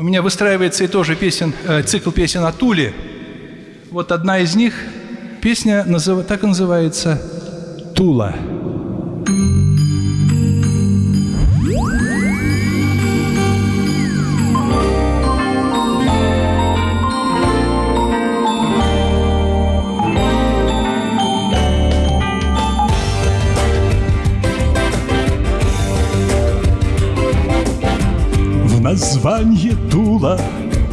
У меня выстраивается и тоже песен, э, цикл песен о Туле. Вот одна из них, песня так и называется «Тула». Название Тула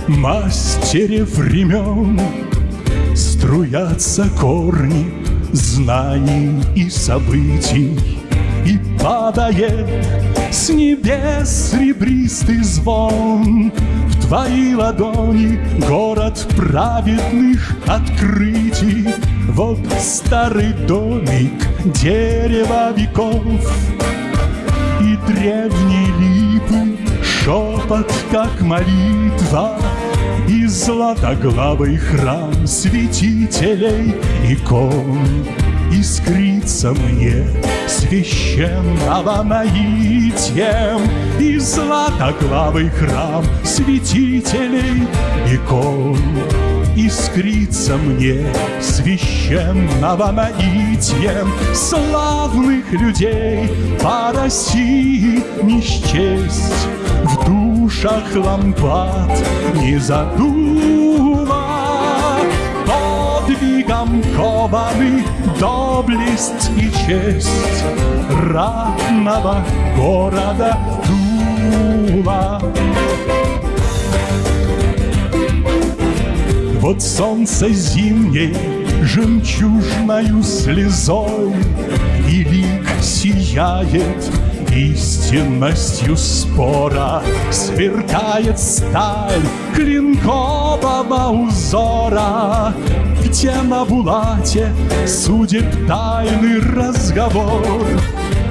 мастере времен. Струятся корни знаний и событий И падает с небес серебристый звон. В твои ладони город праведных открытий. Вот старый домик, дерево веков И древние липы шепот, как молитва, И златоглавый храм святителей икон. Искрится мне священного наитием И златоглавый храм святителей икон. Искрится мне священного наитием Славных людей по России не счесть в душах лампад не задула Подвигом кованы доблесть и честь Ратного города Тула. Вот солнце зимней жемчужною слезой И лик сияет истинностью спора Сверкает сталь клинкового узора. Где на булате судеб тайный разговор?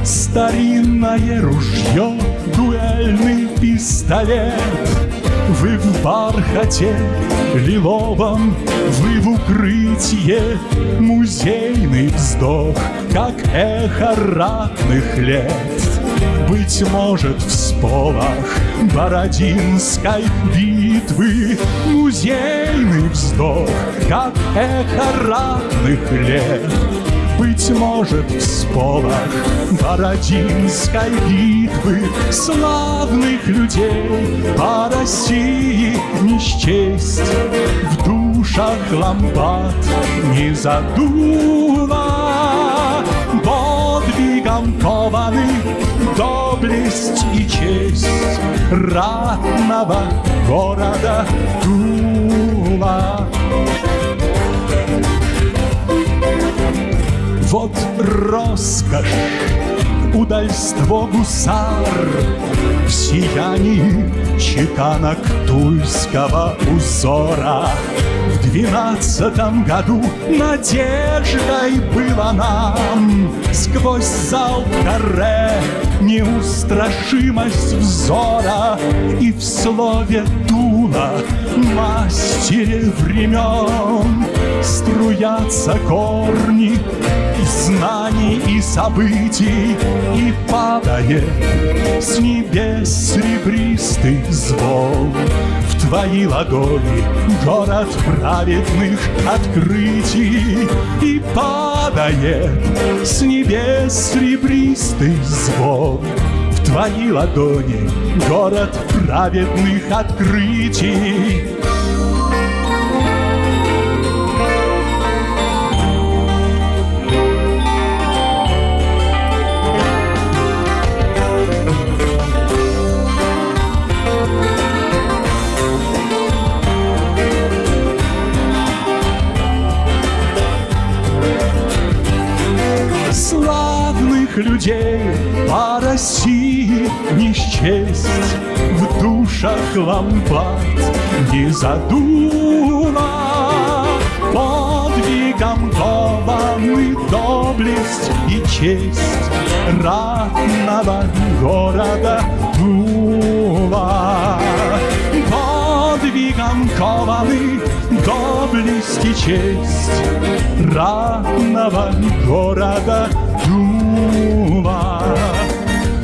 Старинное ружье, дуэльный пистолет. Вы в бархате лиловом, вы в укрытие. Музейный вздох, как эхо ратных лет быть может, в сполох Бородинской битвы. Музейный вздох, как эхо ратных лет. Быть может, в сполох Бородинской битвы. Славных людей по России не счесть. В душах лампад не задуло Кованы доблесть и честь ратного города Тула. Вот роскошь, удальство гусар В сиянии чеканок тульского узора двенадцатом году надеждой было нам Сквозь зал каре неустрашимость взора И в слове Тула мастере времен Струятся корни знаний и событий И падает с небес серебристый звон. В твои ладони город праведных открытий И падает с небес серебристый звон. В твои ладони город праведных открытий людей по России не счесть. В душах лампад не задула. Подвигом кованы доблесть и честь Ратного города Тула Подвигом кованы доблесть и честь Ратного города Тула,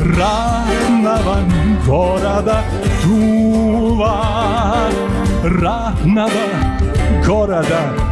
ранного города Тула. ратного города Тула.